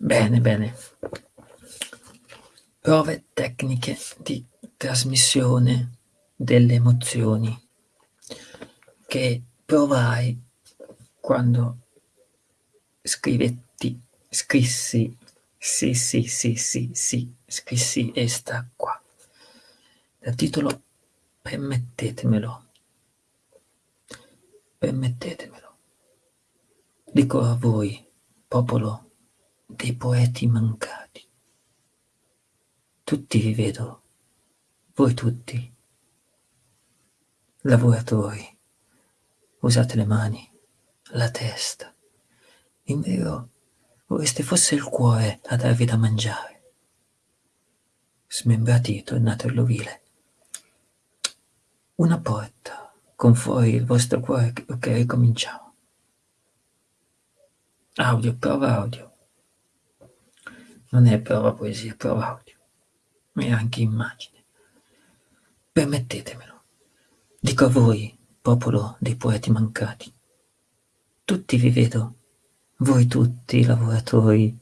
Bene, bene. Prove tecniche di trasmissione delle emozioni che provai quando scrivetti, scrissi, sì, sì, sì, sì, sì, scrissi esta qua. Dal titolo Permettetemelo. Permettetemelo. Dico a voi, popolo dei poeti mancati. Tutti vi vedo, voi tutti, lavoratori, usate le mani, la testa. In vero, vorreste fosse il cuore a darvi da mangiare. Smembrati, tornate all'ovile. Una porta con fuori il vostro cuore, ok, ricominciamo. Audio, prova audio. Non è prova poesia, prova audio. E anche immagine. Permettetemelo. Dico a voi, popolo dei poeti mancati. Tutti vi vedo, voi tutti lavoratori.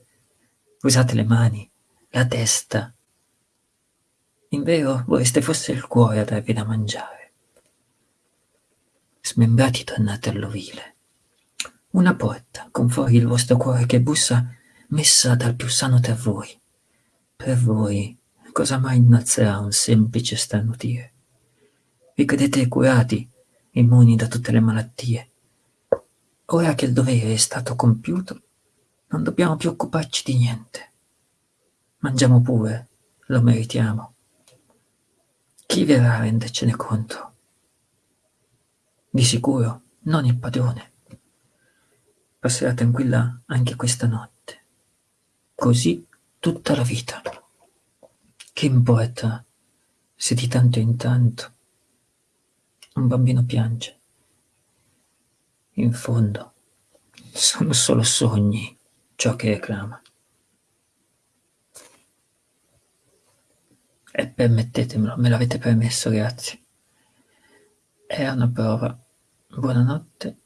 Usate le mani, la testa. In vero vorreste fosse il cuore a darvi da mangiare. Smembrati tornate all'ovile. Una porta con fuori il vostro cuore che bussa messa dal più sano tra voi. Per voi, cosa mai innalzerà un semplice starnutire? Vi credete curati, immuni da tutte le malattie. Ora che il dovere è stato compiuto, non dobbiamo più occuparci di niente. Mangiamo pure, lo meritiamo. Chi verrà a rendercene conto? Di sicuro non il padrone. Passerà tranquilla anche questa notte. Così tutta la vita. Che importa se di tanto in tanto un bambino piange? In fondo sono solo sogni ciò che reclama. E permettetemelo, me l'avete permesso, grazie. È una prova. Buonanotte.